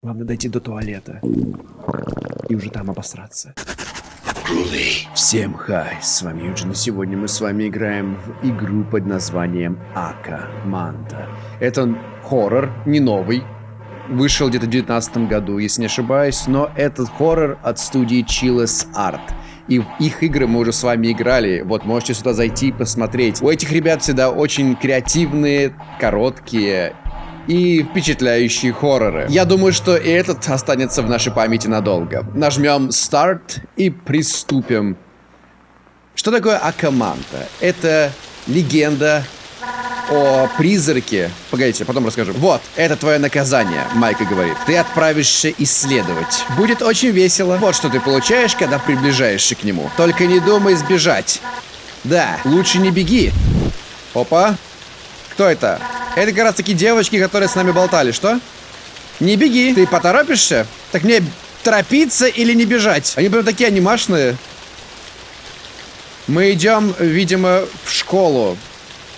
Главное дойти до туалета. И уже там обосраться. Всем хай, с вами Юджин, и сегодня мы с вами играем в игру под названием Ака Манта. Это хоррор, не новый, вышел где-то в 2019 году, если не ошибаюсь, но этот хоррор от студии Chillus Art. И в их игры мы уже с вами играли. Вот, можете сюда зайти и посмотреть. У этих ребят всегда очень креативные, короткие и впечатляющие хорроры. Я думаю, что и этот останется в нашей памяти надолго. Нажмем старт и приступим. Что такое Акаманта? Это легенда о призраке. Погодите, потом расскажу. Вот, это твое наказание, Майка говорит. Ты отправишься исследовать. Будет очень весело. Вот что ты получаешь, когда приближаешься к нему. Только не думай сбежать. Да, лучше не беги. Опа. Кто это? Это как раз таки девочки, которые с нами болтали. Что? Не беги. Ты поторопишься? Так мне торопиться или не бежать? Они прям такие анимашные. Мы идем, видимо, в школу.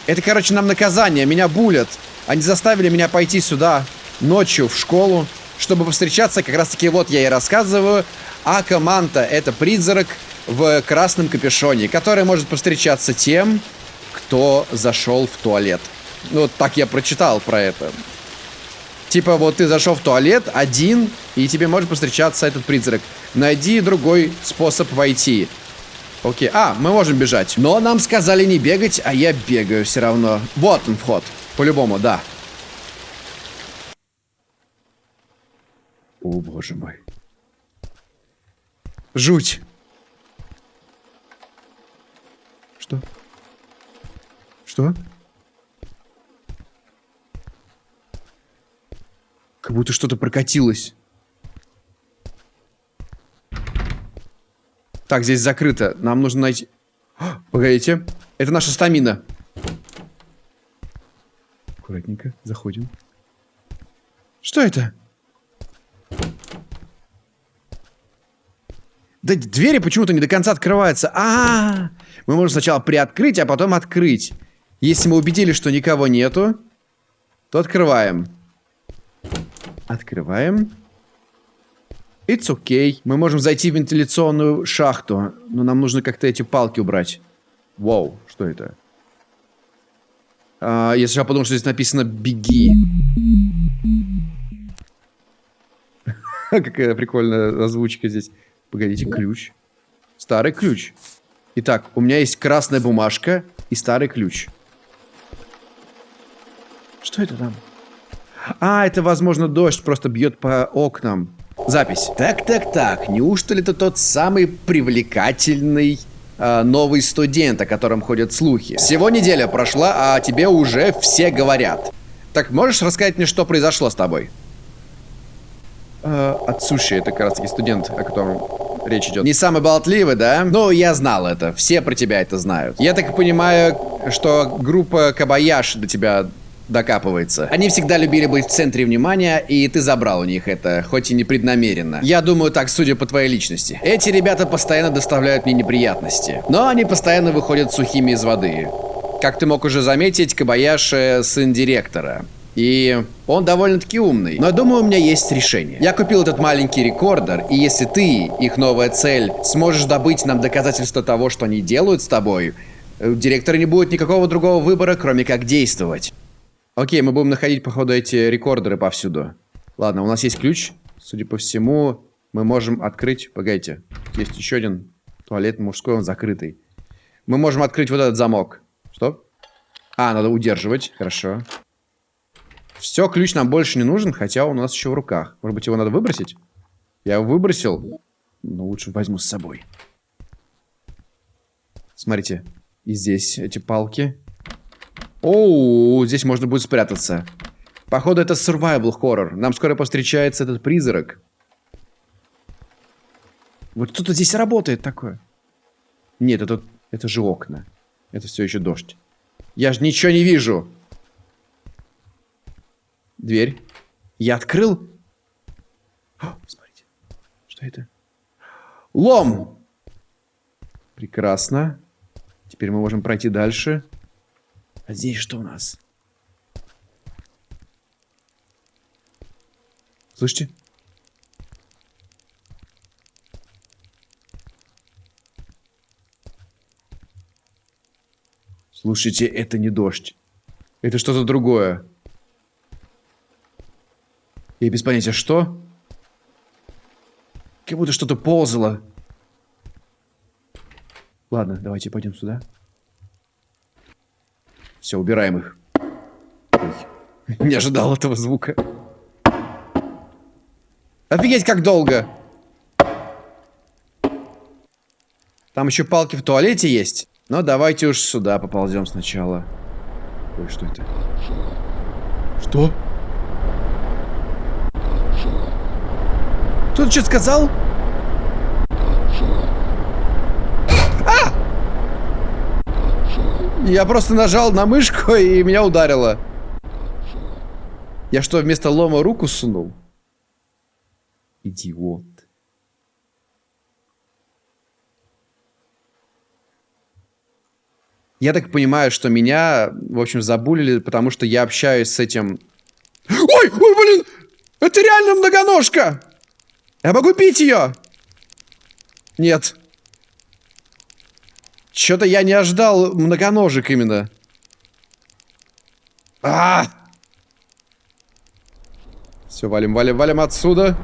Это, короче, нам наказание. Меня булят. Они заставили меня пойти сюда ночью в школу, чтобы повстречаться. Как раз таки вот я и рассказываю. А команда это призрак в красном капюшоне, который может повстречаться тем, кто зашел в туалет. Ну, вот так я прочитал про это. Типа, вот ты зашел в туалет один, и тебе может повстречаться этот призрак. Найди другой способ войти. Окей. А, мы можем бежать. Но нам сказали не бегать, а я бегаю все равно. Вот он вход. По-любому, да. О, боже мой. Жуть. Что? Что? Как будто что-то прокатилось. Так, здесь закрыто. Нам нужно найти... О, погодите. Это наша стамина. Аккуратненько. Заходим. Что это? Да двери почему-то не до конца открываются. А, -а, а Мы можем сначала приоткрыть, а потом открыть. Если мы убедились, что никого нету, то открываем. Открываем. It's okay. Мы можем зайти в вентиляционную шахту, но нам нужно как-то эти палки убрать. Вау, что это? А, я сначала подумал, что здесь написано «беги». Какая прикольная озвучка здесь. Погодите, ключ. Старый ключ. Итак, у меня есть красная бумажка и старый ключ. Что это там? А, это, возможно, дождь просто бьет по окнам. Запись. Так, так, так. Неужто ли это тот самый привлекательный э, новый студент, о котором ходят слухи? Всего неделя прошла, а тебе уже все говорят. Так, можешь рассказать мне, что произошло с тобой? Э, Отсуши, это как раз таки студент, о котором речь идет. Не самый болтливый, да? Ну, я знал это. Все про тебя это знают. Я так понимаю, что группа Кабаяш до тебя докапывается. Они всегда любили быть в центре внимания, и ты забрал у них это, хоть и непреднамеренно. Я думаю так, судя по твоей личности. Эти ребята постоянно доставляют мне неприятности, но они постоянно выходят сухими из воды. Как ты мог уже заметить, Кабаяши сын директора. И он довольно-таки умный. Но я думаю, у меня есть решение. Я купил этот маленький рекордер, и если ты, их новая цель, сможешь добыть нам доказательства того, что они делают с тобой, у директора не будет никакого другого выбора, кроме как действовать. Окей, мы будем находить, походу, эти рекордеры повсюду. Ладно, у нас есть ключ. Судя по всему, мы можем открыть... Погодите. Есть еще один туалет мужской, он закрытый. Мы можем открыть вот этот замок. Что? А, надо удерживать. Хорошо. Все, ключ нам больше не нужен, хотя он у нас еще в руках. Может быть, его надо выбросить? Я его выбросил, но лучше возьму с собой. Смотрите, и здесь эти палки. Оу, здесь можно будет спрятаться. Походу, это survival horror. Нам скоро повстречается этот призрак. Вот кто-то здесь работает такое. Нет, это, это же окна. Это все еще дождь. Я же ничего не вижу. Дверь. Я открыл. О, смотрите. Что это? Лом! Прекрасно. Теперь мы можем пройти дальше. А здесь что у нас? Слышите? Слушайте, это не дождь. Это что-то другое. Я без понятия, что? Как будто что-то ползало. Ладно, давайте пойдем сюда. Все, убираем их. Ой, не ожидал этого звука. Офигеть, как долго! Там еще палки в туалете есть. Но давайте уж сюда поползем сначала. Ой, что это? Что? Кто-то что сказал? Я просто нажал на мышку и меня ударило. Я что, вместо лома руку сунул? Идиот. Я так понимаю, что меня, в общем, забулили, потому что я общаюсь с этим... Ой, ой, блин! Это реально многоножка! Я могу пить ее? Нет. Что-то я не ожидал многоножек именно. А! Все, валим, валим, валим отсюда.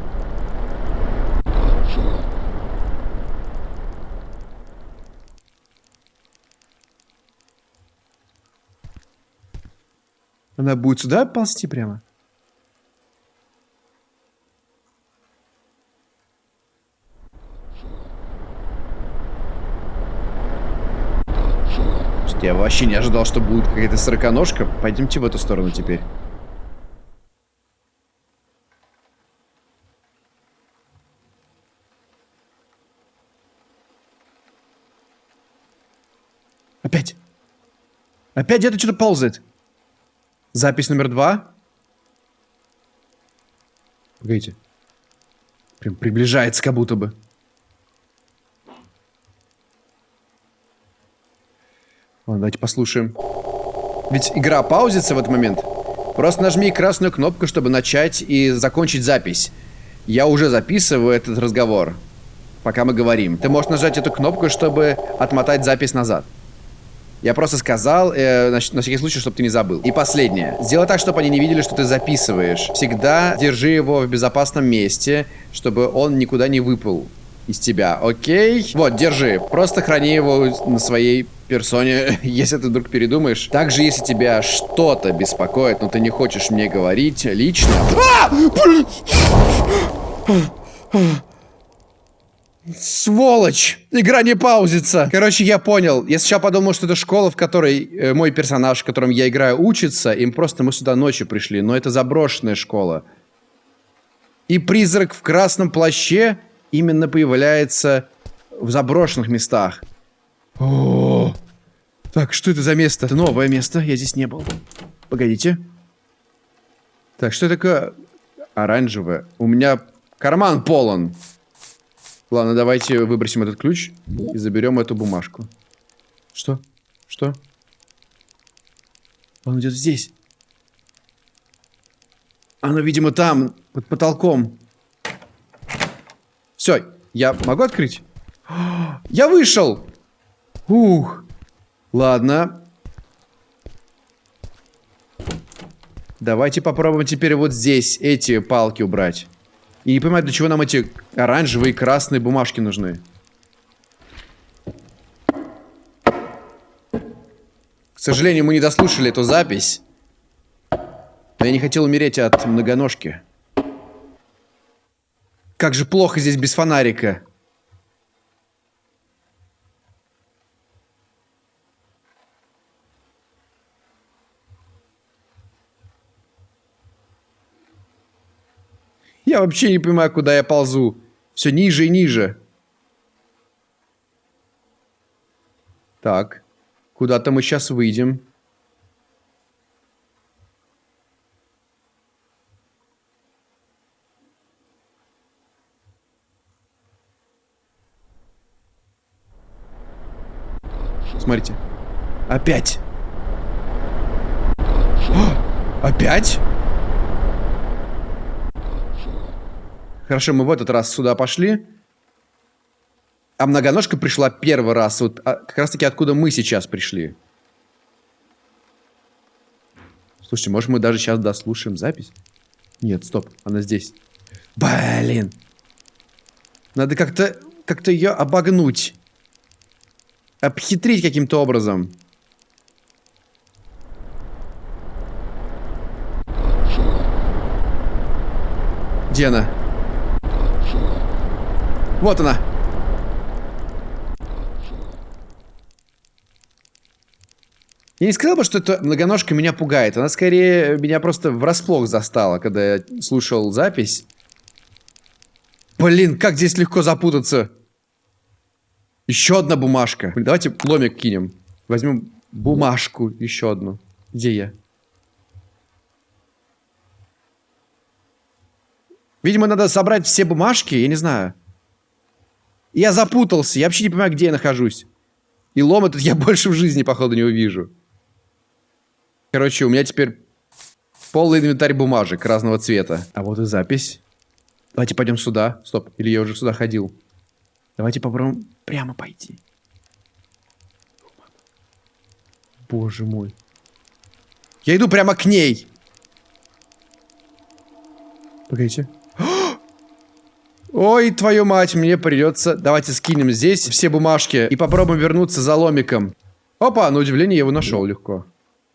Она будет сюда ползти прямо? Я вообще не ожидал, что будет какая-то сороконожка. Пойдемте в эту сторону теперь. Опять. Опять где-то что-то ползает. Запись номер два. Погодите. Прям приближается как будто бы. Ладно, давайте послушаем. Ведь игра паузится в этот момент. Просто нажми красную кнопку, чтобы начать и закончить запись. Я уже записываю этот разговор, пока мы говорим. Ты можешь нажать эту кнопку, чтобы отмотать запись назад. Я просто сказал, э, на, на всякий случай, чтобы ты не забыл. И последнее. Сделай так, чтобы они не видели, что ты записываешь. Всегда держи его в безопасном месте, чтобы он никуда не выпал из тебя, окей? Вот, держи. Просто храни его на своей персоне, если ты вдруг передумаешь. Также, если тебя что-то беспокоит, но ты не хочешь мне говорить лично... А! Сволочь! Игра не паузится. Короче, я понял. Я сначала подумал, что это школа, в которой э, мой персонаж, в котором я играю, учится. Им просто мы сюда ночью пришли. Но это заброшенная школа. И призрак в красном плаще именно появляется в заброшенных местах. О, так, что это за место? Это новое место. Я здесь не был. Погодите. Так, что такое оранжевое? У меня карман полон. Ладно, давайте выбросим этот ключ и заберем эту бумажку. Что? Что? Он идет здесь. Оно, видимо, там, под потолком. Все, я могу открыть? Я вышел! Ух. Ладно. Давайте попробуем теперь вот здесь эти палки убрать. И не понимаю, для чего нам эти оранжевые и красные бумажки нужны. К сожалению, мы не дослушали эту запись. Но я не хотел умереть от многоножки. Как же плохо здесь без фонарика. Я вообще не понимаю, куда я ползу. Все ниже и ниже. Так. Куда-то мы сейчас выйдем. Смотрите. Опять. О, опять? Хорошо, мы в этот раз сюда пошли. А многоножка пришла первый раз. Вот а, как раз таки откуда мы сейчас пришли. Слушайте, может мы даже сейчас дослушаем запись? Нет, стоп, она здесь. Блин. Надо как-то как-то ее обогнуть. Обхитрить каким-то образом. Где она? Вот она. Я не сказал бы, что эта многоножка меня пугает. Она скорее меня просто врасплох застала, когда я слушал запись. Блин, как здесь легко запутаться. Еще одна бумажка. Давайте ломик кинем. Возьмем бумажку еще одну. Где я? Видимо, надо собрать все бумажки, я не знаю. Я запутался, я вообще не понимаю, где я нахожусь. И лом этот я больше в жизни, походу, не увижу. Короче, у меня теперь полный инвентарь бумажек разного цвета. А вот и запись. Давайте пойдем сюда. Стоп, или я уже сюда ходил. Давайте попробуем прямо пойти. Боже мой. Я иду прямо к ней. Погодите. Ой, твою мать, мне придется... Давайте скинем здесь все бумажки и попробуем вернуться за ломиком. Опа, на удивление я его нашел легко.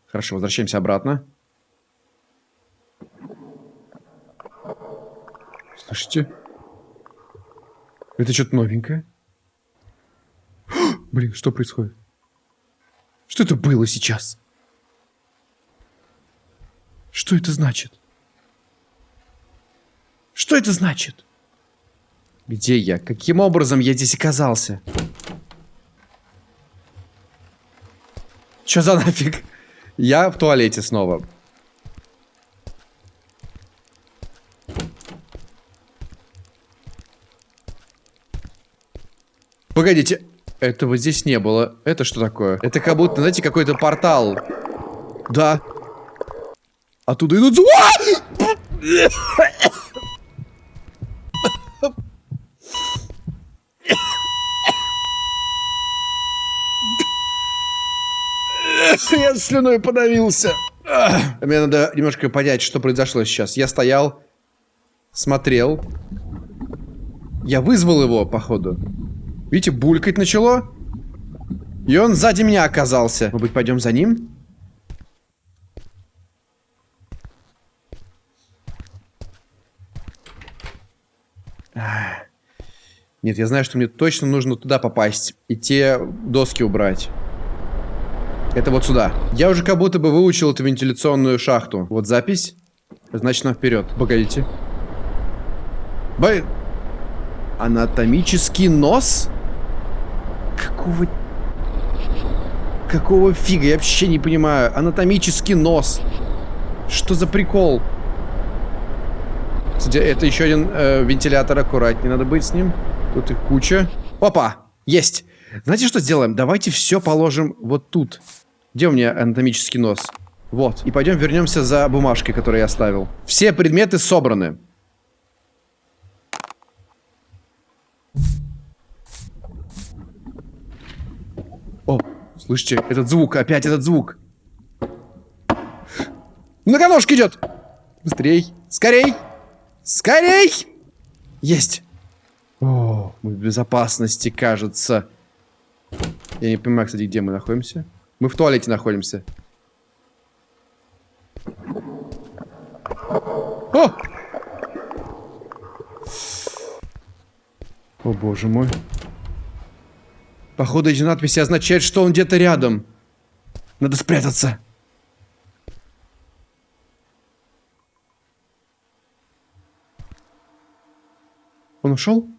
Хорошо, возвращаемся обратно. Слышите? Это что-то новенькое. Блин, что происходит? Что это было сейчас? Что это значит? Что это значит? Где я? Каким образом я здесь оказался? Что за нафиг? Я в туалете снова. Погодите, этого здесь не было. Это что такое? Это как будто, знаете, какой-то портал. Да. Оттуда идут... Я слюной подавился. Мне надо немножко понять, что произошло сейчас. Я стоял, смотрел. Я вызвал его, походу. Видите, булькать начало. И он сзади меня оказался. Может быть, пойдем за ним? Нет, я знаю, что мне точно нужно туда попасть. И те доски убрать. Это вот сюда. Я уже как будто бы выучил эту вентиляционную шахту. Вот запись. Значит, нам вперед. Погодите. Бай... Анатомический нос? Какого... Какого фига? Я вообще не понимаю. Анатомический нос. Что за прикол? Кстати, это еще один э, вентилятор. Аккуратнее надо быть с ним. Тут их куча. Опа! Есть! Знаете, что сделаем? Давайте все положим вот тут. Где у меня анатомический нос? Вот. И пойдем вернемся за бумажкой, которую я оставил. Все предметы собраны. О, слышите, этот звук, опять этот звук. Многоножка идет! Быстрей! Скорей! Скорей! Есть! О, мы в безопасности, кажется. Я не понимаю, кстати, где мы находимся. Мы в туалете находимся. О! О, боже мой. Походу, эти надписи означают, что он где-то рядом. Надо спрятаться. Он ушел?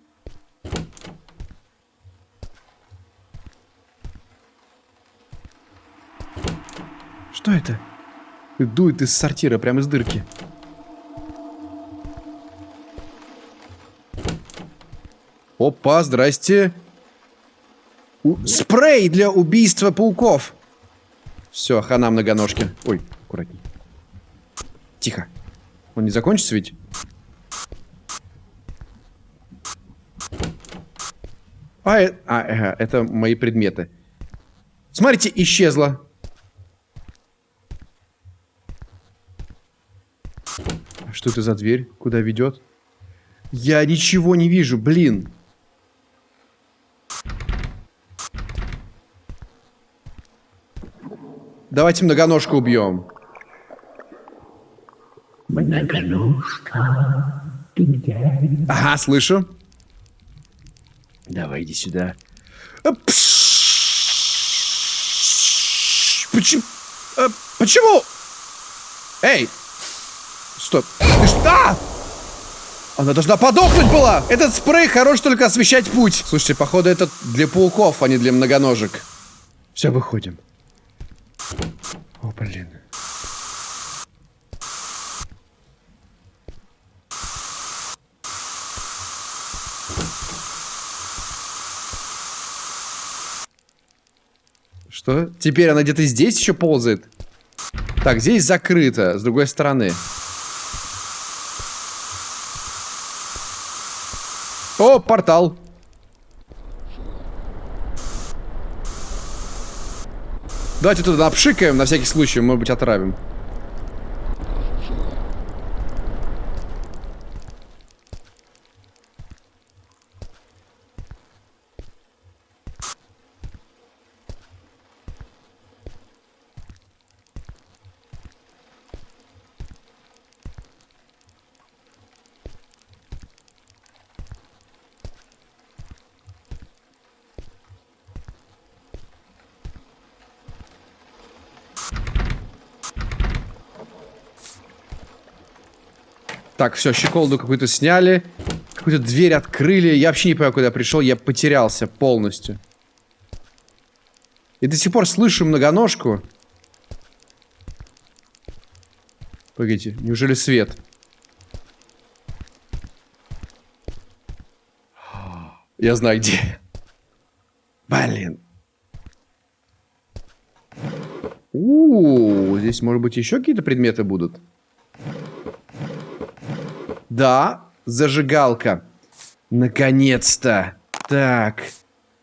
Что это? Дует из сортира, прямо из дырки. Опа, здрасте. У... Спрей для убийства пауков. Все, хана многоножки. Ой, аккуратней. Тихо. Он не закончится ведь? А, э... а э... это мои предметы. Смотрите, исчезла. Что это за дверь? Куда ведет? Я ничего не вижу, блин. Давайте многоножку убьем. Многоножка, ты где? Ага, слышу. Давай, иди сюда. А, Почему? А, почему? Эй! Стоп. Ты что? А! Она должна подохнуть была! Этот спрей хорош только освещать путь. Слушайте, походу это для пауков, а не для многоножек. Все, выходим. О, блин. Что? Теперь она где-то здесь еще ползает? Так, здесь закрыто, с другой стороны. О, портал. Давайте туда обшикаем, на всякий случай, может быть, отравим. Так, все, щеколду какую-то сняли. Какую-то дверь открыли. Я вообще не понимаю, куда я пришел. Я потерялся полностью. И до сих пор слышу многоножку. Погодите, неужели свет? Я знаю где. Блин. У, -у, -у здесь, может быть, еще какие-то предметы будут? Да, зажигалка. Наконец-то. Так.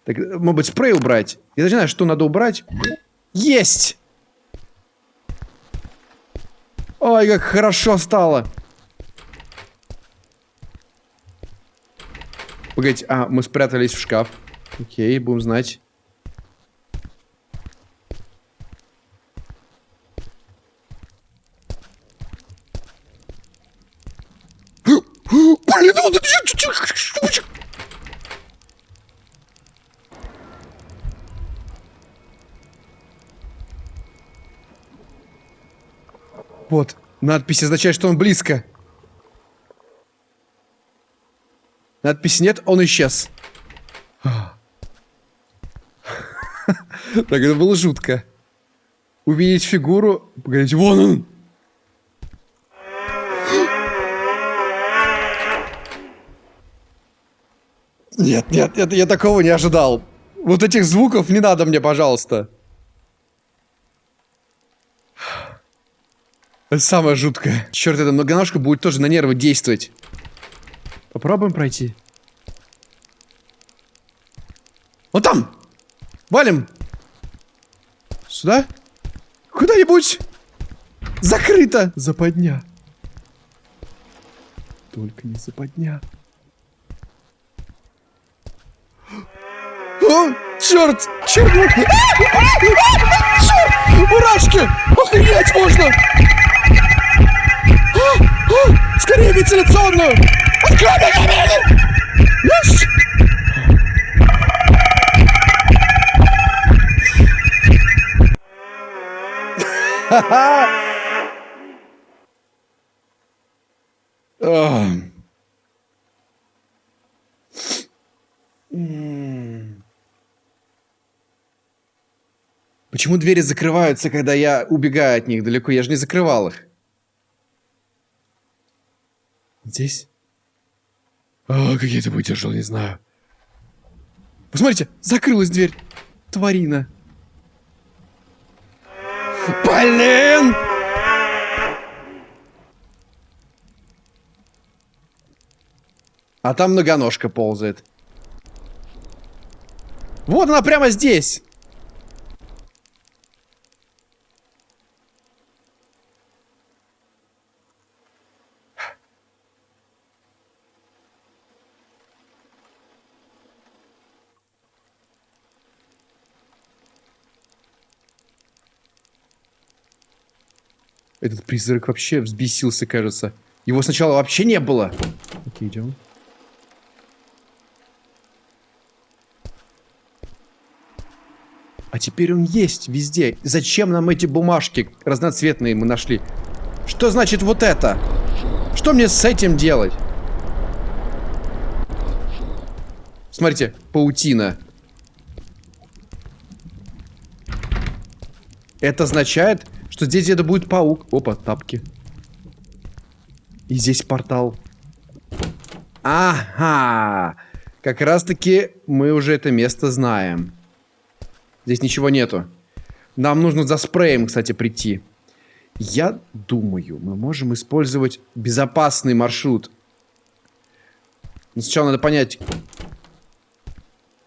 Так, может быть, спрей убрать? Я даже знаю, что надо убрать. Есть! Ой, как хорошо стало. Погодите, а, мы спрятались в шкаф. Окей, будем знать. Блин, вот это... Вот, надпись означает, что он близко. Надписи нет, он исчез. Так, это было жутко. Увидеть фигуру... Погодите, вон он! Нет, нет, нет, я такого не ожидал. Вот этих звуков не надо мне, пожалуйста. Это самое жуткое. Черт, эта многоножка будет тоже на нервы действовать. Попробуем пройти. Вот там! Валим! Сюда? Куда-нибудь! Закрыто! Западня. Только не западня. О, черт! Черт! Черт! Мурашки! Охренеть можно! Скорее вентиляционную! Открой меня, Есть! Ха-ха! Почему двери закрываются, когда я убегаю от них далеко? Я же не закрывал их. Здесь? А, как я это выдержал, не знаю. Посмотрите, закрылась дверь. Тварина. Блин! А там многоножка ползает. Вот она прямо здесь. Этот призрак вообще взбесился, кажется. Его сначала вообще не было. Окей, идем. А теперь он есть везде. Зачем нам эти бумажки разноцветные мы нашли? Что значит вот это? Что мне с этим делать? Смотрите, паутина. Это означает, что здесь где-то будет паук. Опа, тапки. И здесь портал. Ага. Как раз таки мы уже это место знаем. Здесь ничего нету. Нам нужно за спреем, кстати, прийти. Я думаю, мы можем использовать безопасный маршрут. Но сначала надо понять,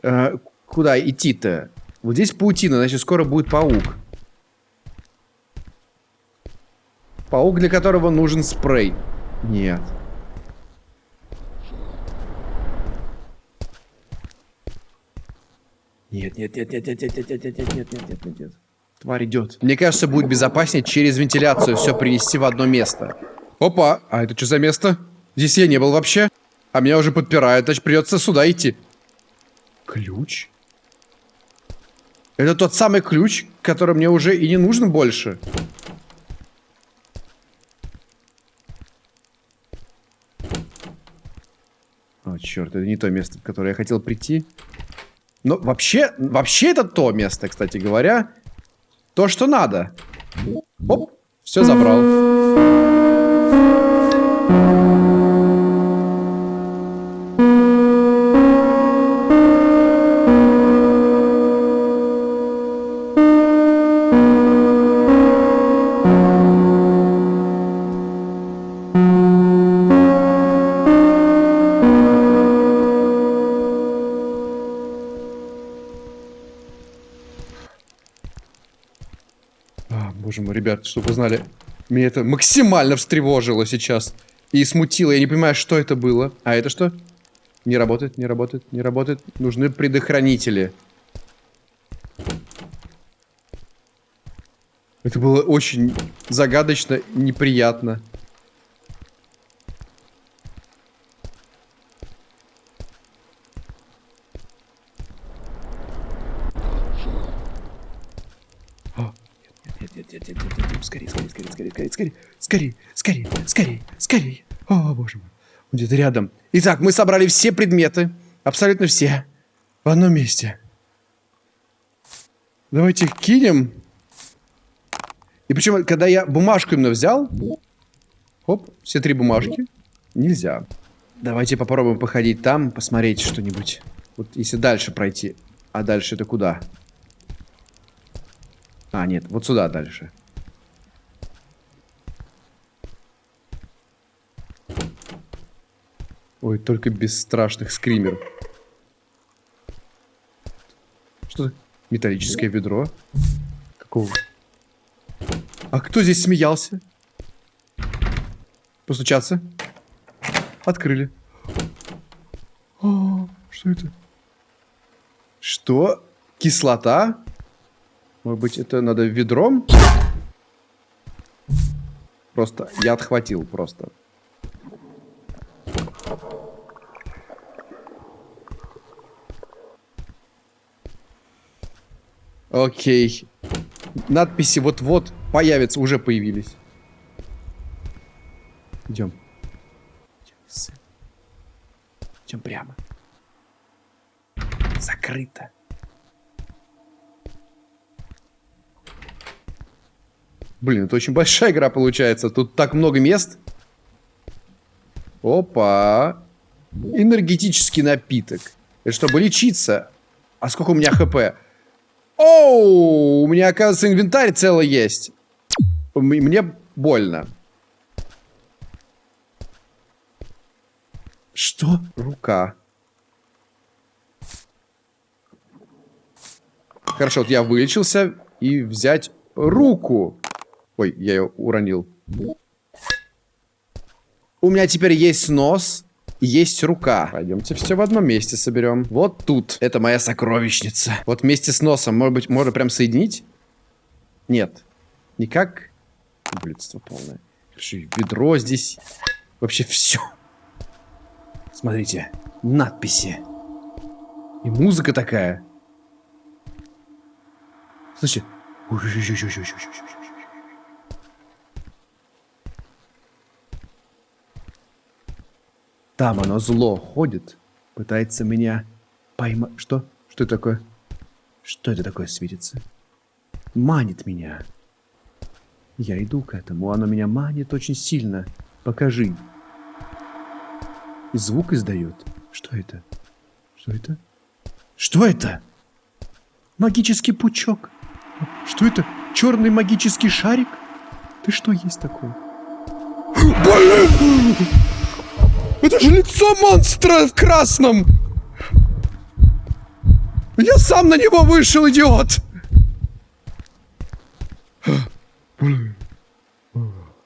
э, куда идти-то. Вот здесь паутина, значит, скоро будет паук. Паук, для которого нужен спрей. Нет. Нет, нет, нет, нет, нет, нет, нет, нет, нет, нет, нет, нет, нет, нет. Тварь идет. Мне кажется, будет безопаснее через вентиляцию все принести в одно место. Опа, а это что за место? Здесь я не был вообще. А меня уже подпирают, значит придется сюда идти. Ключ? Это тот самый ключ, который мне уже и не нужен больше. О, черт, это не то место, в которое я хотел прийти. Но вообще, вообще это то место, кстати говоря. То, что надо. Оп, все забрал. Чтобы вы знали, меня это максимально встревожило сейчас. И смутило, я не понимаю, что это было. А это что? Не работает, не работает, не работает. Нужны предохранители. Это было очень загадочно, неприятно. А, нет, нет, нет, нет, нет, нет, нет, скорее, скорее, скорее, скорее, скорее, скорее, скорее, скорее, скорее. О, боже мой. Он где-то рядом. Итак, мы собрали все предметы, абсолютно все, в одном месте. Давайте их кинем. И причем, когда я бумажку именно взял, хоп, все три бумажки, нельзя. Давайте попробуем походить там, посмотреть что-нибудь. Вот если дальше пройти. А дальше это куда? А, нет, вот сюда дальше. Ой, только без страшных скримеров. Что это? Металлическое ведро? Какого? А кто здесь смеялся? Постучаться? Открыли. О, что это? Что? Кислота? Может быть, это надо ведром? Просто я отхватил просто. Окей. Надписи вот-вот появятся, уже появились. Идем. Идем прямо. Закрыто. Блин, это очень большая игра получается. Тут так много мест. Опа. Энергетический напиток. Это чтобы лечиться. А сколько у меня хп? Оу, у меня, оказывается, инвентарь целый есть. Мне больно. Что? Рука. Хорошо, вот я вылечился. И взять руку. Ой, я ее уронил. У меня теперь есть нос, есть рука. Пойдемте все в одном месте соберем. Вот тут. Это моя сокровищница. Вот вместе с носом. Может быть, можно прям соединить? Нет. Никак? Ублюдство полное. Хорошо, и ведро здесь. Вообще все. Смотрите, надписи. И музыка такая. Слушай. Там оно зло ходит, пытается меня поймать. Что? Что это такое? Что это такое светится? Манит меня. Я иду к этому, оно меня манит очень сильно. Покажи. И звук издает. Что это? Что это? Что это? Магический пучок. Что это? Черный магический шарик? Ты что есть такое? Блин! Это же лицо монстра в красном! Я сам на него вышел, идиот!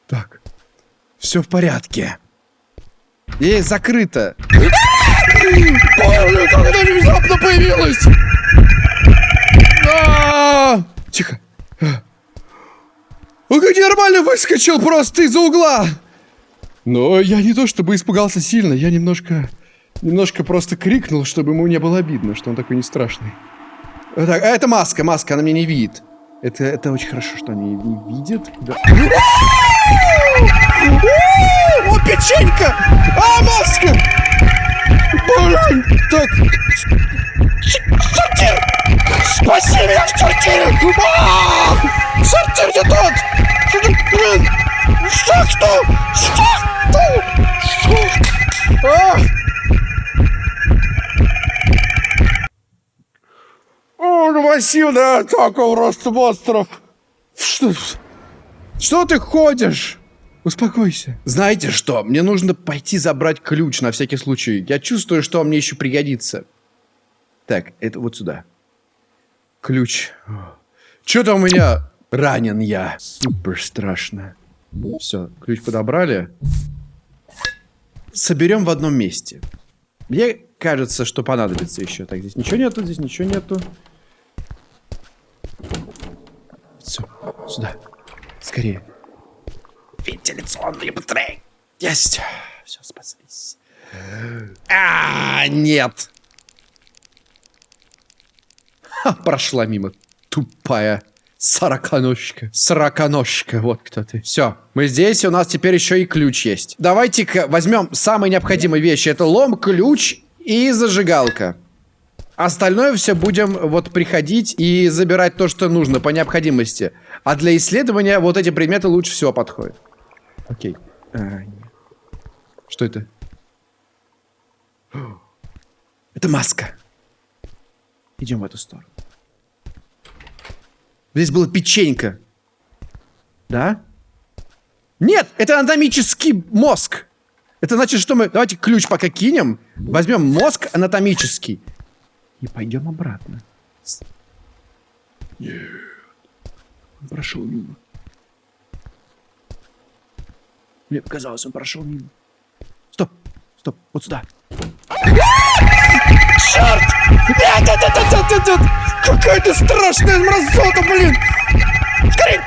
Так. Все в порядке. Есть закрыто. Блин, как это внезапно появилось! А! Тихо. Он как нормально выскочил просто из-за угла. Но я не то чтобы испугался сильно, я немножко... Немножко просто крикнул, чтобы ему не было обидно, что он такой не страшный. Так, а это маска, маска, она меня не видит. Это, это очень хорошо, что они не видят. О, печенька! А, маска! Блин, так... Сортир! Спаси меня в сортире! А! Сортир не тот! Блин! Что, что? Что? Что? А! О, массивная атака просто монстров! Что? Что ты ходишь? Успокойся. Знаете что? Мне нужно пойти забрать ключ на всякий случай. Я чувствую, что он мне еще пригодится. Так, это вот сюда. Ключ. Что-то у меня ранен я. Супер страшно. Все, ключ подобрали. Соберем в одном месте. Мне кажется, что понадобится еще. Так, здесь ничего нету, здесь ничего нету. Все, сюда. Скорее. Вентиляционные батареи. Есть. Все, спаслись. А, нет. Ха, прошла мимо. Тупая. Сороконожка. Сороконожка. Вот кто ты. Все. Мы здесь, у нас теперь еще и ключ есть. Давайте-ка возьмем самые необходимые вещи. Это лом, ключ и зажигалка. Остальное все будем вот приходить и забирать то, что нужно по необходимости. А для исследования вот эти предметы лучше всего подходят. Окей. А, что это? Это маска. Идем в эту сторону. Здесь была печенька. Да? Нет, это анатомический мозг. Это значит, что мы... Давайте ключ пока кинем. Возьмем мозг анатомический. И пойдем обратно. Нет. Он прошел мимо. Мне показалось, он прошел мимо. Стоп, стоп, вот сюда. Черт! Нет, нет, нет, нет, нет, нет! Какая-то страшная мразота, блин! Скорей!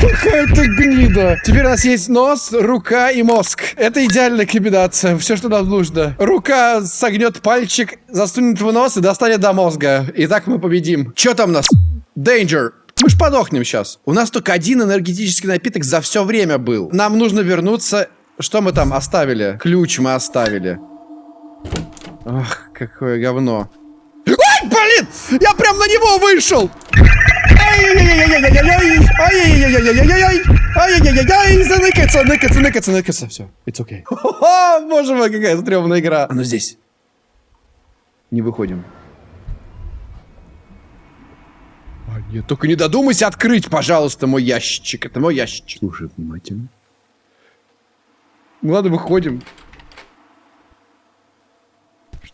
Какая-то гнида. Теперь у нас есть нос, рука и мозг. Это идеальная комбинация. Все, что нам нужно. Рука согнет пальчик, засунет в нос и достанет до мозга. И так мы победим. Что там у нас? Danger. Мы ж подохнем сейчас. У нас только один энергетический напиток за все время был. Нам нужно вернуться. Что мы там оставили? Ключ мы оставили. Ах, какое говно. Ай, блин! Я прям на него вышел! Ай-яй-яй-яй-яй-яй-яй-яй-яй-яй-яй-яй-яй,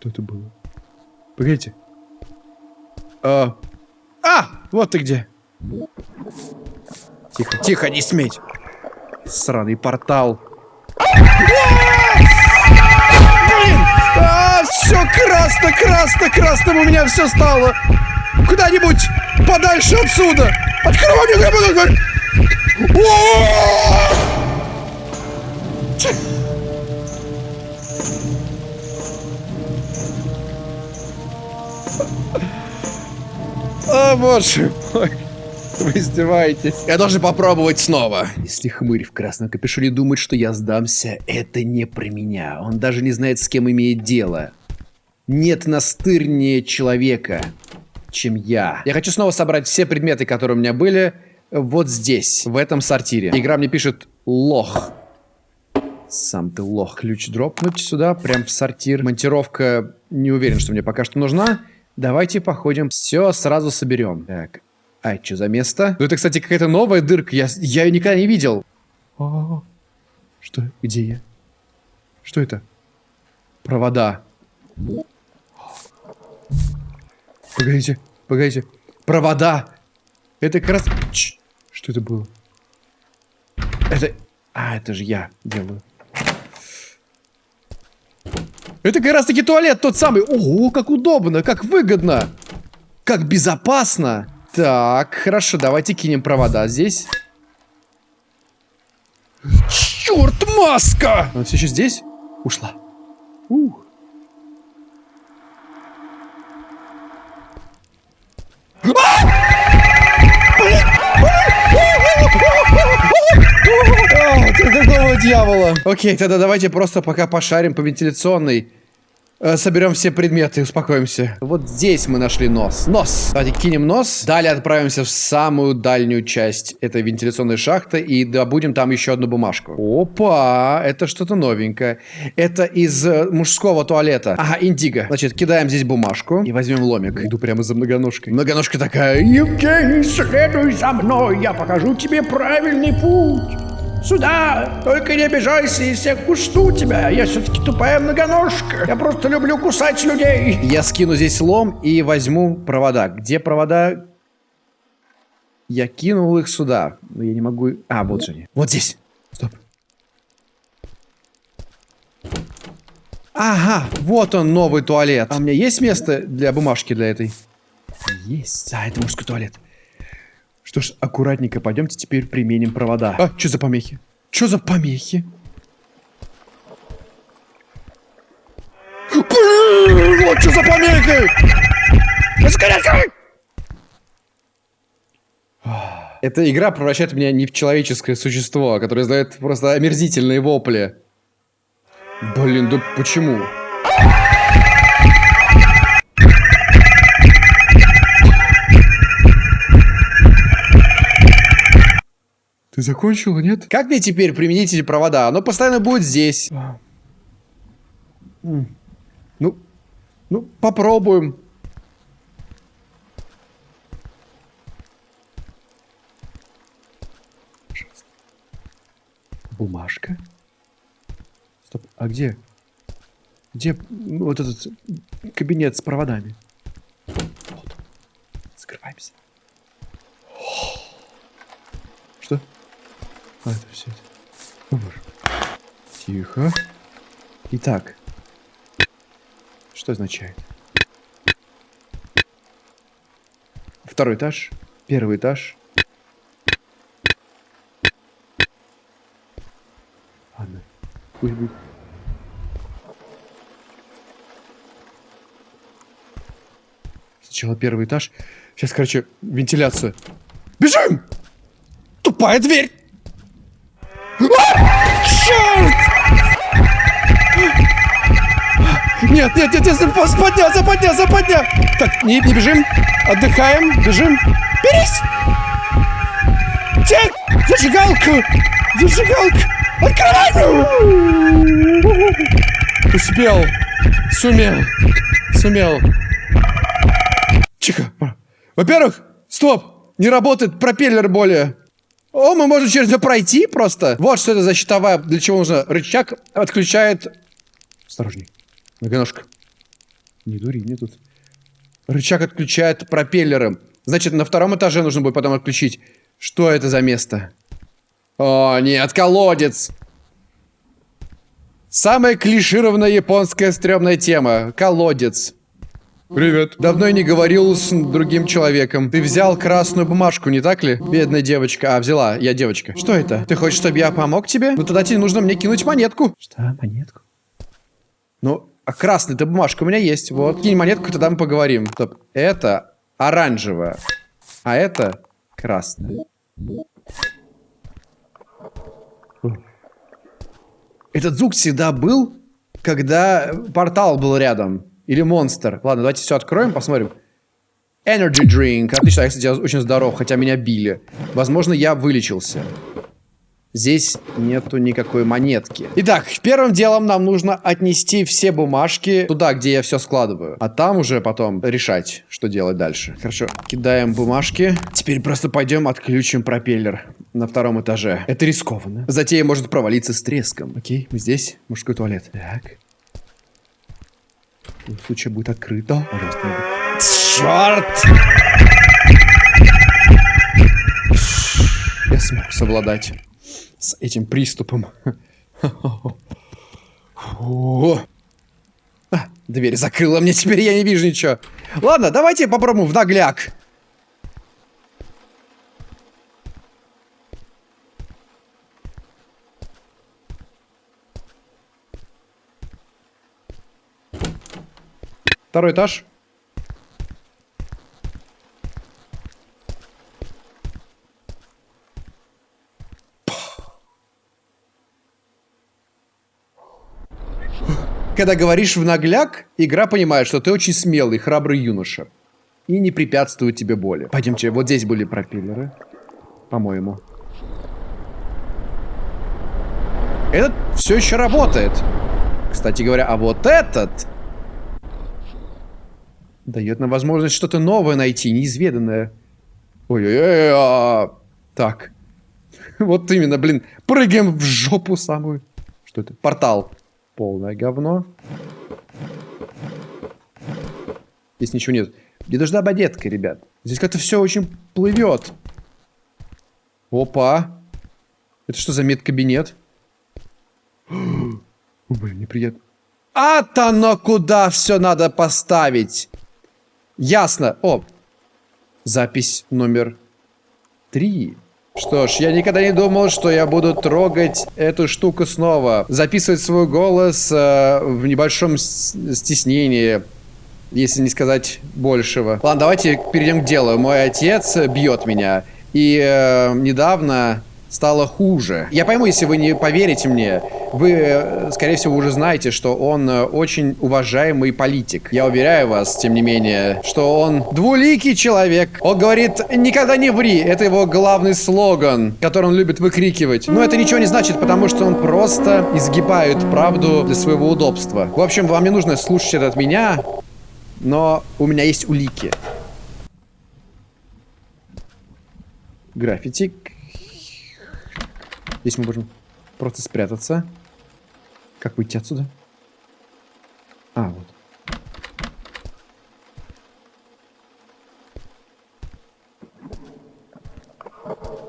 Что это было? Погодите. А, а, вот ты где. Тихо, тихо, не сметь. Сраный портал. А, все красно, красно, красным у меня все стало. Куда-нибудь подальше отсюда. Открой мне, О, боже мой. Вы издеваетесь. Я должен попробовать снова. Если хмырь в красном капюшоне думает, что я сдамся, это не про меня. Он даже не знает, с кем имеет дело. Нет настырнее человека, чем я. Я хочу снова собрать все предметы, которые у меня были, вот здесь, в этом сортире. Игра мне пишет лох. Сам ты лох. Ключ дропнуть сюда, прям в сортир. Монтировка не уверен, что мне пока что нужна. Давайте походим. Все сразу соберем. Так. А, что за место? Ну, это, кстати, какая-то новая дырка. Я, я ее никогда не видел. О, что? Где я? Что это? Провода. Погодите, погодите. Провода. Это как раз... Ч что это было? Это... А, это же я делаю. Это как раз таки туалет тот самый. Ого, как удобно, как выгодно. Как безопасно. Так, хорошо, давайте кинем провода здесь. Черт, маска! Она все еще здесь? Ушла. Ух. Какого дьявола? Окей, тогда давайте просто пока пошарим по вентиляционной. Э, соберем все предметы и успокоимся. Вот здесь мы нашли нос. Нос. Давайте кинем нос. Далее отправимся в самую дальнюю часть этой вентиляционной шахты и добудем там еще одну бумажку. Опа, это что-то новенькое. Это из э, мужского туалета. Ага, индиго. Значит, кидаем здесь бумажку и возьмем ломик. Иду прямо за многоножкой. Многоножка такая, Евгений, следуй за мной, я покажу тебе правильный путь. Сюда! Только не обижайся, если я кушу тебя. Я все-таки тупая многоножка. Я просто люблю кусать людей. Я скину здесь лом и возьму провода. Где провода? Я кинул их сюда. Но я не могу... А, вот же они. Вот здесь. Стоп. Ага, вот он, новый туалет. А у меня есть место для бумажки для этой? Есть. А, это мужской туалет. Что ж, аккуратненько пойдемте теперь применим провода. А, что за помехи? Что за помехи? Блин, вот что за помехи! Скорее, Эта игра превращает меня не в человеческое существо, которое издает просто омерзительные вопли. Блин, да почему? Ты закончила, нет? Как мне теперь применить эти провода? Оно постоянно будет здесь. Ну, ну, попробуем. Бумажка? Стоп, а где? Где вот этот кабинет с проводами? Вот. Скрываемся. Что? А, это все. О. Тихо. Итак. Что означает? Второй этаж. Первый этаж. Ладно. Пусть будет. Сначала первый этаж. Сейчас, короче, вентиляция. Бежим! Тупая дверь! Черт! Нет, нет, нет, нет, западня, западня, западня! Так, не, не бежим, отдыхаем, бежим. Берись! Тек! Зажигалку! Зажигалку! Открывай! Успел! Сумел! Сумел! Тихо! Во-первых, стоп! Не работает пропеллер более. О, мы можем через нее пройти просто. Вот что это за щитовая, для чего нужно. Рычаг отключает... Осторожней. Многоножка. Не дури, мне тут. Рычаг отключает пропеллеры. Значит, на втором этаже нужно будет потом отключить. Что это за место? О, нет, колодец. Самая клишированная японская стрёмная тема. Колодец. Привет. Давно я не говорил с другим человеком. Ты взял красную бумажку, не так ли? Бедная девочка. А, взяла. Я девочка. Что это? Ты хочешь, чтобы я помог тебе? Ну тогда тебе нужно мне кинуть монетку. Что, монетку? Ну, а красная-то бумажка у меня есть. Вот. Кинь монетку, тогда мы поговорим. Стоп. Это оранжевая. А это красная. Этот звук всегда был, когда портал был рядом. Или монстр. Ладно, давайте все откроем, посмотрим. Energy drink. Отлично, я, кстати, очень здоров, хотя меня били. Возможно, я вылечился. Здесь нету никакой монетки. Итак, первым делом нам нужно отнести все бумажки туда, где я все складываю. А там уже потом решать, что делать дальше. Хорошо, кидаем бумажки. Теперь просто пойдем отключим пропеллер на втором этаже. Это рискованно. Затея может провалиться с треском. Окей, мы здесь. Мужской туалет. Так. В случае будет открыто. Пожалуйста, Черт! Я смог совладать с этим приступом. Фу. А, дверь закрыла мне, теперь я не вижу ничего. Ладно, давайте попробуем в нагляк. Второй этаж. Когда говоришь в нагляк, игра понимает, что ты очень смелый, храбрый юноша. И не препятствует тебе боли. Пойдемте, вот здесь были пропеллеры. По-моему. Этот все еще работает. Кстати говоря, а вот этот... Дает нам возможность что-то новое найти, неизведанное. Ой-ой-ой. А, так. Вот именно, блин. Прыгаем в жопу самую. Что это? Портал. Полное говно. Здесь ничего нет. Мне нужна бадетка, ребят. Здесь как-то все очень плывет. Опа. Это что за медкабинет? Блин, неприятно. А-то оно куда все надо поставить. Ясно. О, запись номер три. Что ж, я никогда не думал, что я буду трогать эту штуку снова. Записывать свой голос э, в небольшом стеснении, если не сказать большего. Ладно, давайте перейдем к делу. Мой отец бьет меня. И э, недавно стало хуже. Я пойму, если вы не поверите мне. Вы, э, скорее всего, уже знаете, что он э, очень уважаемый политик. Я уверяю вас, тем не менее, что он двуликий человек. Он говорит «никогда не ври». Это его главный слоган, который он любит выкрикивать. Но это ничего не значит, потому что он просто изгибает правду для своего удобства. В общем, вам не нужно слушать это от меня, но у меня есть улики. Граффити Здесь мы можем просто спрятаться. Как выйти отсюда? А, вот.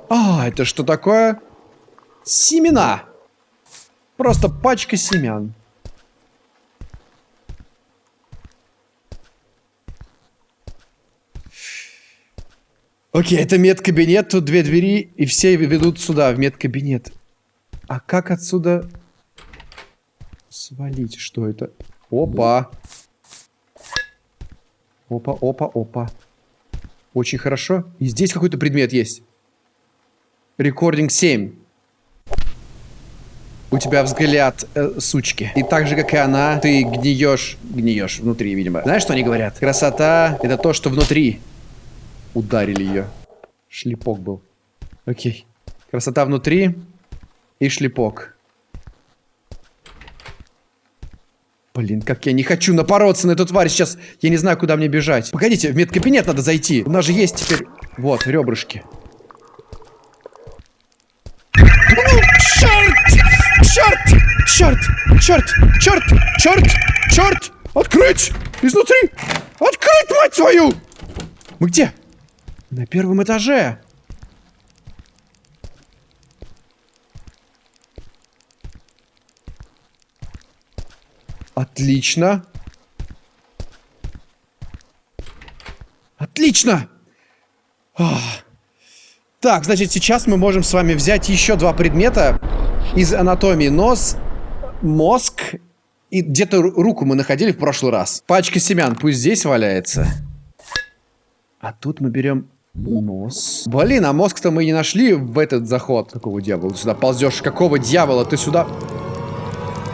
А, это что такое? Семена. Просто пачка семян. Окей, это медкабинет, тут две двери, и все ведут сюда, в медкабинет. А как отсюда свалить? Что это? Опа. Опа, опа, опа. Очень хорошо. И здесь какой-то предмет есть. Рекординг 7. У тебя взгляд э, сучки. И так же, как и она, ты гниешь, гниешь внутри, видимо. Знаешь, что они говорят? Красота — это то, что внутри ударили ее. Шлепок был. Окей. Красота внутри и шлепок. Блин, как я не хочу напороться на эту тварь сейчас. Я не знаю, куда мне бежать. Погодите, в медкабинет надо зайти. У нас же есть теперь... Вот, ребрышки. Черт! Черт! Черт! Черт! Черт! Черт! Черт! Открыть! Изнутри! Открыть, мать твою! Мы где? На первом этаже. Отлично. Отлично! Ах. Так, значит, сейчас мы можем с вами взять еще два предмета из анатомии. Нос, мозг и где-то руку мы находили в прошлый раз. Пачка семян, пусть здесь валяется. А тут мы берем нос. Блин, а мозг-то мы не нашли в этот заход. Какого дьявола ты сюда ползешь? Какого дьявола ты сюда...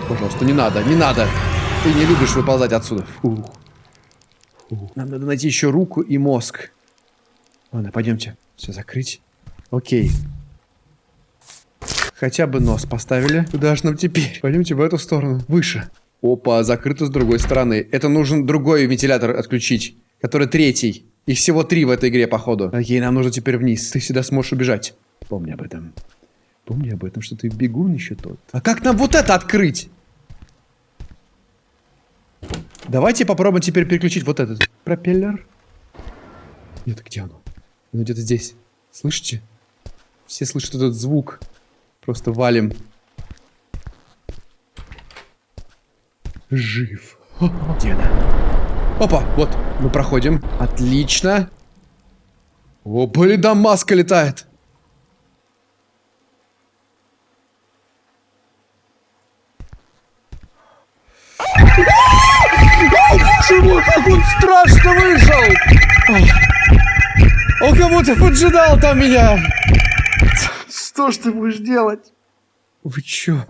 Пожалуйста, не надо, не надо. Ты не любишь выползать отсюда. Фух. Фух. Нам надо найти еще руку и мозг. Ладно, пойдемте. Все закрыть. Окей. Хотя бы нос поставили. Куда же нам теперь? Пойдемте в эту сторону. Выше. Опа, закрыто с другой стороны. Это нужен другой вентилятор отключить. Который третий. Их всего три в этой игре, походу. Окей, нам нужно теперь вниз. Ты всегда сможешь убежать. Помни об этом. Помни об этом, что ты бегун еще тот. А как нам вот это открыть? Давайте попробуем теперь переключить вот этот пропеллер. Нет, где оно? Оно где-то здесь. Слышите? Все слышат этот звук. Просто валим. Жив. Где она? Опа, вот, мы проходим. Отлично. О, блин, да маска летает. Почему как он страшно вышел? Он как будто поджидал там меня. Что ж ты будешь делать? Вы чё?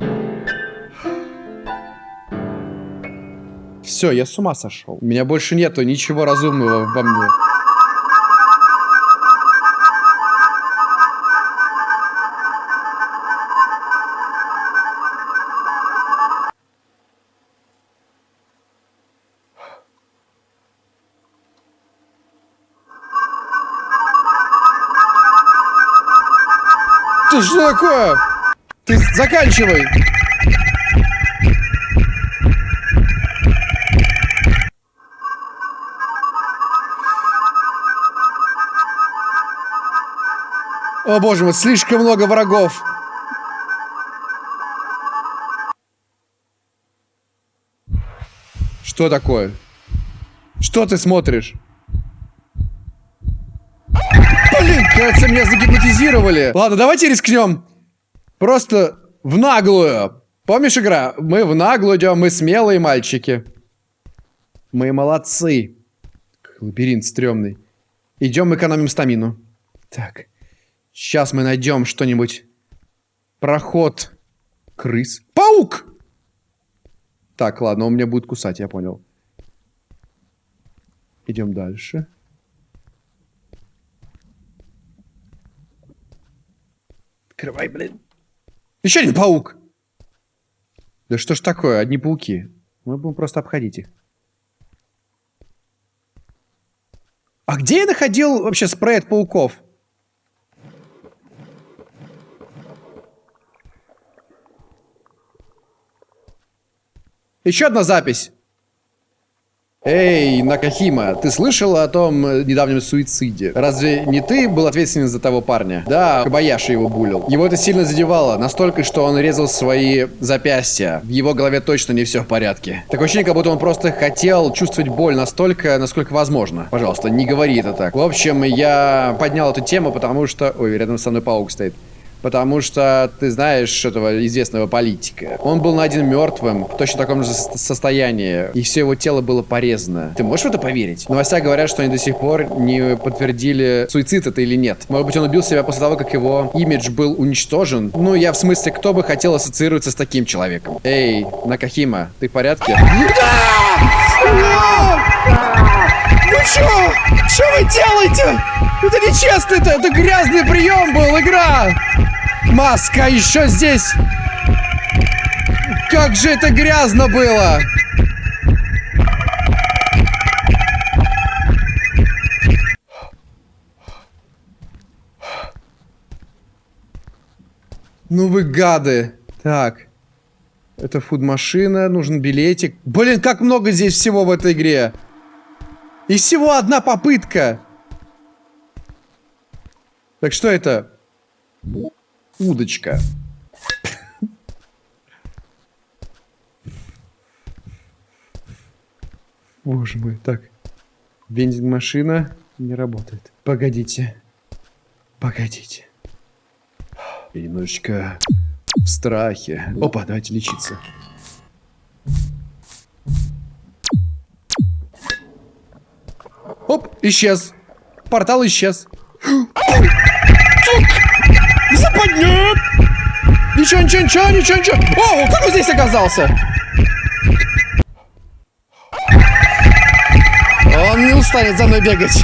Все, я с ума сошел. У меня больше нету ничего разумного во мне. Ты что такое? Ты заканчивай. О боже мой, слишком много врагов. Что такое? Что ты смотришь? Блин, кажется, меня загипнотизировали. Ладно, давайте рискнем. Просто в наглую. Помнишь игра? Мы в наглую идем, мы смелые мальчики. Мы молодцы. Лабиринт стрёмный. Идем экономим стамину. Так. Сейчас мы найдем что-нибудь. Проход. Крыс. Паук! Так, ладно, он меня будет кусать, я понял. Идем дальше. Открывай, блин. Еще один паук. Да что ж такое, одни пауки. Мы будем просто обходить их. А где я находил вообще спрей от пауков? Еще одна запись. Эй, Накахима, ты слышала о том э, недавнем суициде? Разве не ты был ответственен за того парня? Да, Кабаяши его булил. Его это сильно задевало, настолько, что он резал свои запястья. В его голове точно не все в порядке. Такое ощущение, как будто он просто хотел чувствовать боль настолько, насколько возможно. Пожалуйста, не говори это так. В общем, я поднял эту тему, потому что... Ой, рядом со мной паук стоит. Потому что ты знаешь этого известного политика. Он был найден мертвым, в точно таком же состоянии. И все его тело было порезано. Ты можешь в это поверить? Новостя говорят, что они до сих пор не подтвердили, суицид это или нет. Может быть, он убил себя после того, как его имидж был уничтожен? Ну, я в смысле, кто бы хотел ассоциироваться с таким человеком? Эй, Накахима, ты в порядке? Вы что? Что вы делаете? Это нечестно, это, это грязный прием был, игра! Маска еще здесь! Как же это грязно было! Ну вы гады. Так. Это фуд-машина, нужен билетик. Блин, как много здесь всего в этой игре. И всего одна попытка. Так что это? удочка. Боже мой, так. Вендинг-машина. Не работает. Погодите. Погодите. Я немножечко в страхе. Опа, давайте лечиться. Оп, исчез. Портал исчез. Западня! Ничего, ничего, ничего, ничего, ничего. О, как он здесь оказался? Он не устанет за мной бегать.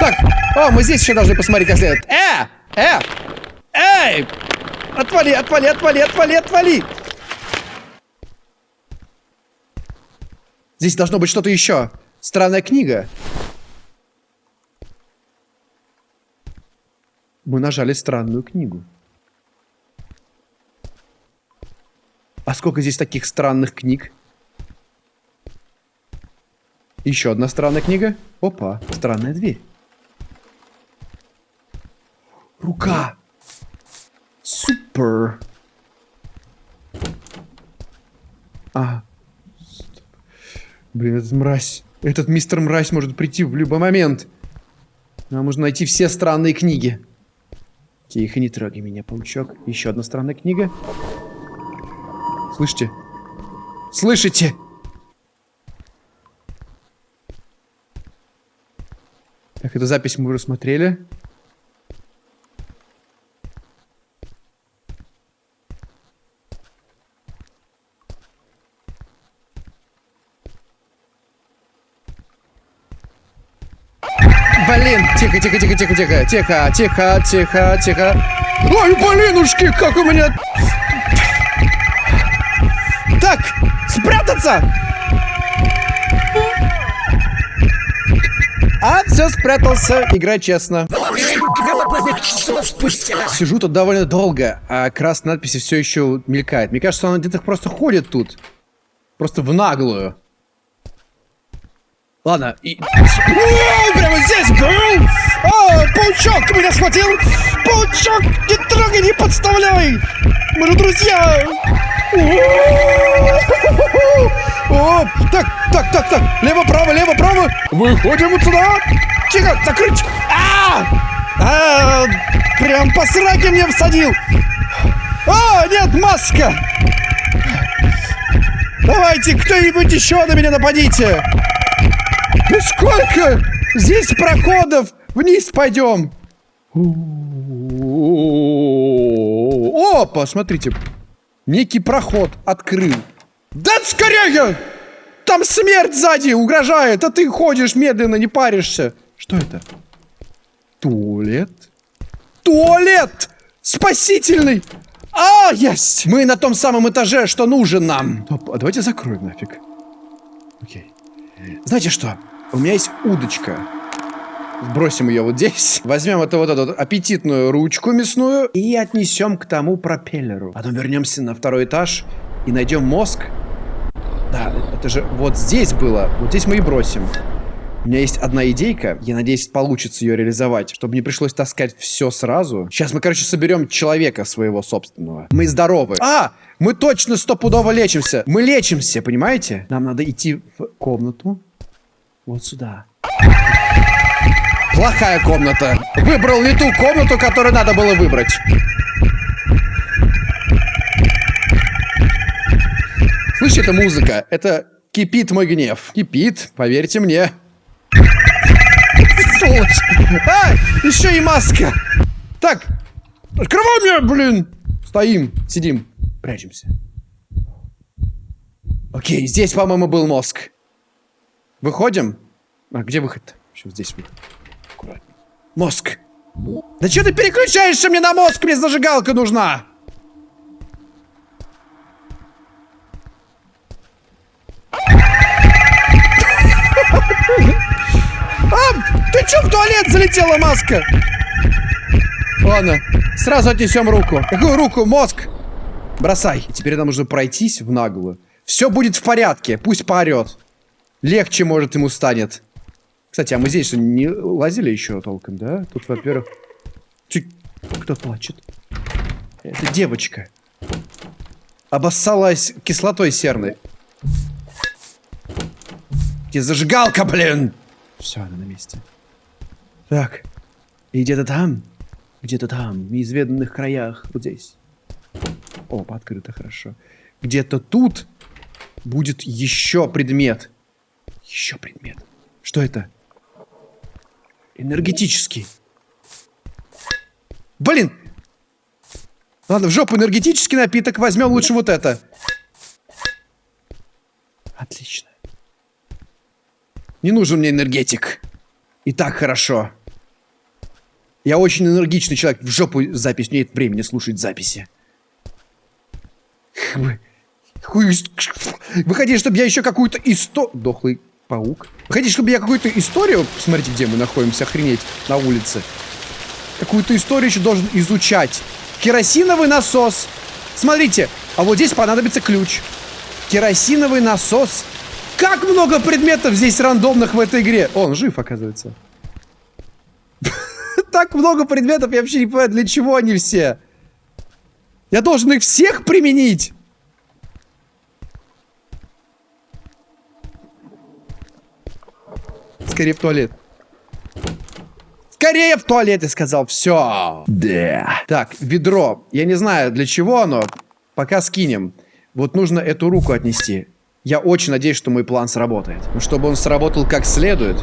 Так, о, мы здесь еще должны посмотреть как следует. Э! Э! Эй! Отвали, отвали, отвали, отвали, отвали! Здесь должно быть что-то еще. Странная книга. Мы нажали странную книгу. А сколько здесь таких странных книг? Еще одна странная книга. Опа, странная дверь. Рука. Супер. А. Блин, этот мразь. Этот мистер мразь может прийти в любой момент. Нам нужно найти все странные книги. Тихо, не трогай меня, паучок. Еще одна странная книга. Слышите? Слышите? Так, эту запись мы рассмотрели. Блин, тихо, тихо, тихо, тихо, тихо, тихо, тихо, тихо, тихо. Ой, блинушки, как у меня... Так, спрятаться! А, все, спрятался. Играй честно. Сижу тут довольно долго, а красная надпись все еще мелькает. Мне кажется, он где-то просто ходит тут. Просто в наглую. Ладно, и... О, прямо здесь был! О, паучок меня схватил! Паучок, не трогай, не подставляй! Мы же друзья! О, так, так, так, так, лево-право, лево-право! Выходим отсюда! Тихо, закрыть! А! А, прям по сраке мне всадил! А, нет, маска! Давайте, кто-нибудь еще на меня нападите! Ну сколько? Здесь проходов! Вниз пойдем! О, посмотрите. Некий проход открыл. Да скорее! Там смерть сзади угрожает, а ты ходишь медленно, не паришься. Что это? Туалет? Туалет! Спасительный! А, есть! Мы на том самом этаже, что нужен нам. А давайте закроем нафиг. Окей. Знаете что? У меня есть удочка. Бросим ее вот здесь. Возьмем эту вот эту аппетитную ручку мясную и отнесем к тому пропеллеру. Потом вернемся на второй этаж и найдем мозг. Да, это же вот здесь было. Вот здесь мы и бросим. У меня есть одна идейка. Я надеюсь, получится ее реализовать, чтобы не пришлось таскать все сразу. Сейчас мы, короче, соберем человека своего собственного. Мы здоровы. А! Мы точно стопудово лечимся. Мы лечимся, понимаете? Нам надо идти в комнату. Вот сюда. Плохая комната. Выбрал не ту комнату, которую надо было выбрать. Слышите, это музыка. Это кипит мой гнев. Кипит, поверьте мне. Сволочь. А, еще и маска. Так, открывай меня, блин. Стоим, сидим, прячемся. Окей, здесь, по-моему, был мозг. Выходим? А где выход? Еще здесь выход. Аккуратно. Мозг. Да что ты переключаешься мне на мозг? Мне зажигалка нужна. А, ты что в туалет залетела, маска? Ладно, сразу отнесем руку. Какую руку? Мозг. Бросай. Теперь нам нужно пройтись в наглую. Все будет в порядке, пусть поорет. Легче, может, ему станет. Кстати, а мы здесь не лазили еще толком, да? Тут, во-первых... Кто плачет? Это девочка. обоссалась кислотой серной. Где зажигалка, блин? Все, она на месте. Так. И где-то там, где-то там, в неизведанных краях, вот здесь. О, открыто, хорошо. Где-то тут будет еще предмет. Еще предмет. Что это? Энергетический. Блин! Ладно, в жопу энергетический напиток. Возьмем лучше вот это. Отлично. Не нужен мне энергетик. И так хорошо. Я очень энергичный человек. В жопу запись. Нет времени слушать записи. Вы, вы хотите, чтобы я еще какую-то историю... Дохлый паук. Хотите, чтобы я какую-то историю... Смотрите, где мы находимся, охренеть, на улице. Какую-то историю еще должен изучать. Керосиновый насос. Смотрите, а вот здесь понадобится ключ. Керосиновый насос. Как много предметов здесь рандомных в этой игре. Он жив, оказывается. Так много предметов, я вообще не понимаю, для чего они все. Я должен их всех применить. Скорее в туалет. Скорее в туалет, я сказал. Все. Да. Так, ведро. Я не знаю, для чего оно. Пока скинем. Вот нужно эту руку отнести. Я очень надеюсь, что мой план сработает. Но чтобы он сработал как следует,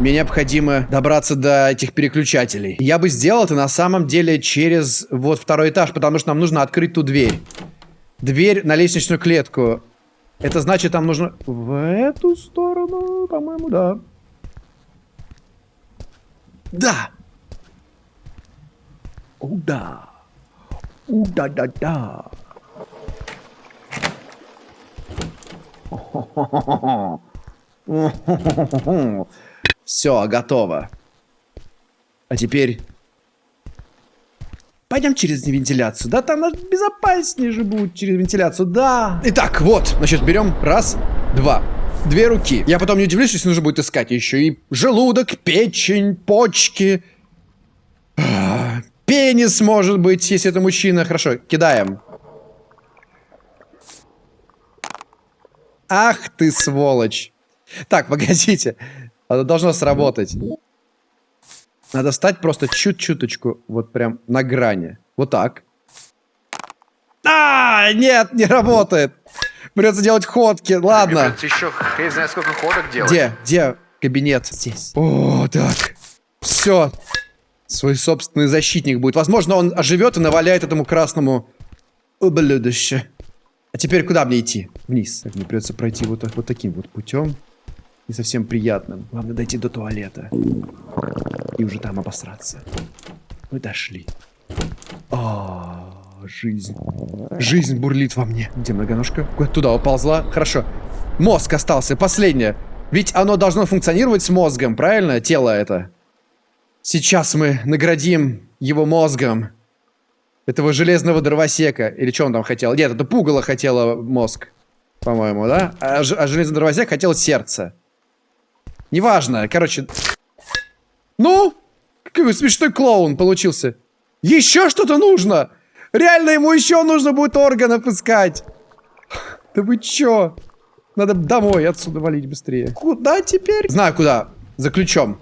мне необходимо добраться до этих переключателей. Я бы сделал это на самом деле через вот второй этаж, потому что нам нужно открыть ту дверь. Дверь на лестничную клетку. Это значит, там нужно... В эту сторону, по-моему, да. Да! О, да! О, да-да-да! Все, готово. А теперь... Пойдем через вентиляцию. Да, там безопаснее же будет через вентиляцию. Да. Итак, вот. Значит, берем. Раз, два. Две руки. Я потом не удивлюсь, если нужно будет искать еще и желудок, печень, почки. Пенис, может быть, если это мужчина. Хорошо, кидаем. Ах ты сволочь. Так, погодите. Это должно сработать. Надо встать просто чуть-чуточку, вот прям на грани. Вот так. А, нет, не работает. Придется делать ходки. Ладно. Придется еще хрен знает сколько ходок делать. Где? Где кабинет? Здесь. О, так. Все. Свой собственный защитник будет. Возможно, он оживет и наваляет этому красному ублюдище. А теперь куда мне идти? Вниз. Так, мне придется пройти вот, вот таким вот путем. Не совсем приятным. Главное дойти до туалета. И уже там обосраться. Мы дошли. О, жизнь. Жизнь бурлит во мне. Где многоножка? Куда туда уползла? Хорошо. Мозг остался. Последнее. Ведь оно должно функционировать с мозгом, правильно? Тело это. Сейчас мы наградим его мозгом. Этого железного дровосека. Или что он там хотел? Нет, это пугало хотело мозг. По-моему, да? А, а железный дровосек хотел сердце. Неважно. Короче. Ну? Какой смешной клоун получился. Еще что-то нужно? Реально ему еще нужно будет органов искать. Да вы чё? Надо домой отсюда валить быстрее. Куда теперь? Знаю куда. За ключом.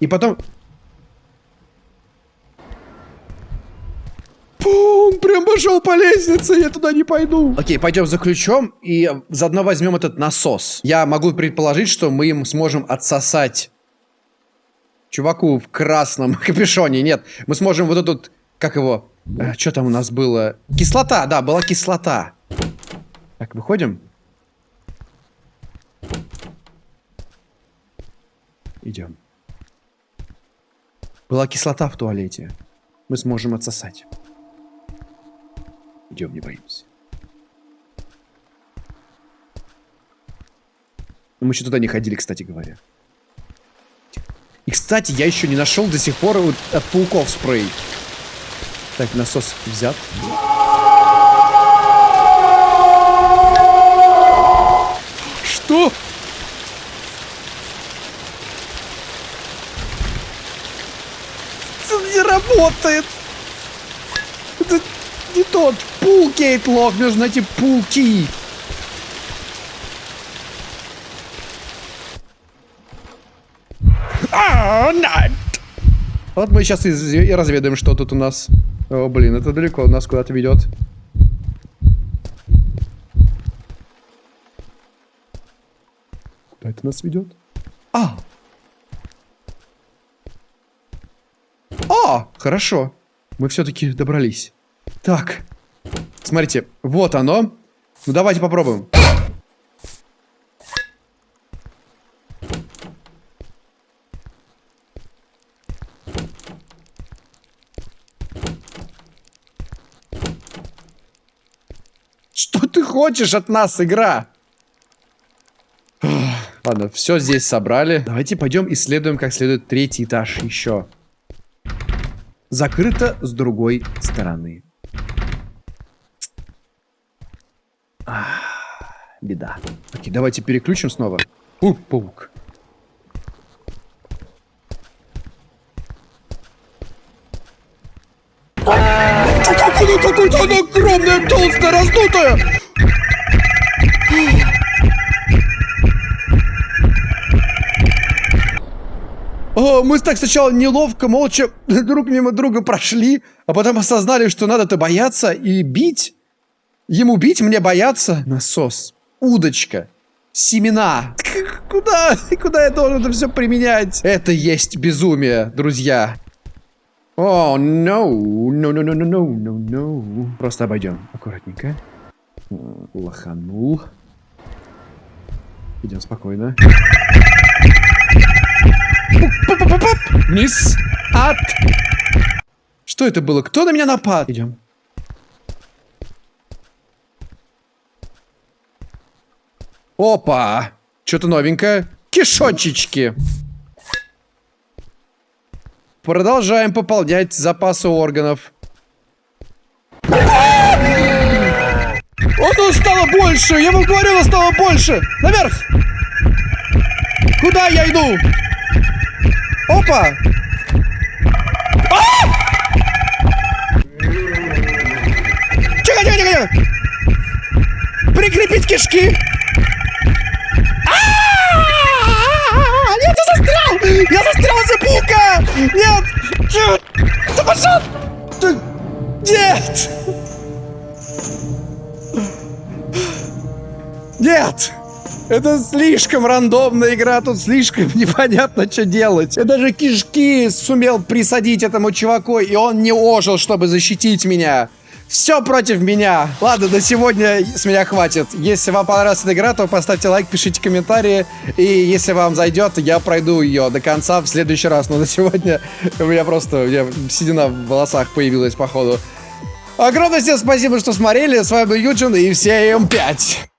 И потом... Он прям пошел по лестнице, я туда не пойду. Окей, пойдем за ключом и заодно возьмем этот насос. Я могу предположить, что мы им сможем отсосать чуваку в красном капюшоне. Нет, мы сможем вот этот, как его, э, что там у нас было? Кислота, да, была кислота. Так, выходим. Идем. Была кислота в туалете. Мы сможем отсосать. Идем, не боимся. Мы еще туда не ходили, кстати говоря. И, кстати, я еще не нашел до сих пор вот от пауков спрей. Так, насос взят. Что? Это не работает. Это не тот. Пул, Кейт Лок. Мне нужно найти пулки. А. Вот мы сейчас и, разведаем, что тут у нас. О, блин, это далеко нас куда-то ведет. Куда это нас ведет? А! А! Хорошо. Мы все-таки добрались. Так. Смотрите, вот оно. Ну давайте попробуем. Что ты хочешь от нас, игра? Ладно, все здесь собрали. Давайте пойдем исследуем как следует третий этаж еще. Закрыто с другой стороны. Беда. Окей, давайте переключим снова. У, паук. Какое какое-то оно огромное, толстое, раздутое! О, мы так сначала неловко, молча друг мимо друга прошли, а потом осознали, что надо-то бояться и бить. Ему бить, мне бояться? Насос. Удочка. Семена. Куда? Куда я должен это все применять? Это есть безумие, друзья. О, oh, no. No, no, no, no, no, no. Просто обойдем. Аккуратненько. Лоханул. Идем спокойно. Вниз. от. Что это было? Кто на меня напад? Идем. Опа! Что-то новенькое. Кишочечки. Продолжаем пополнять запасы органов. Оно стало больше! Я вам говорю, оно стало больше! Наверх! Куда я иду? Опа! А! Тихо, тихо, тихо! Прикрепить кишки! Застрял! Я застрял за пука! Нет! Нет! Да пошел! Нет! Нет! Это слишком рандомная игра, тут слишком непонятно, что делать. Я даже кишки сумел присадить этому чуваку, и он не ожил, чтобы защитить меня. Все против меня. Ладно, на сегодня с меня хватит. Если вам понравилась эта игра, то поставьте лайк, пишите комментарии. И если вам зайдет, я пройду ее до конца в следующий раз. Но на сегодня у меня просто у меня седина в волосах появилась, походу. Огромное всем спасибо, что смотрели. С вами был Юджин и всем 5.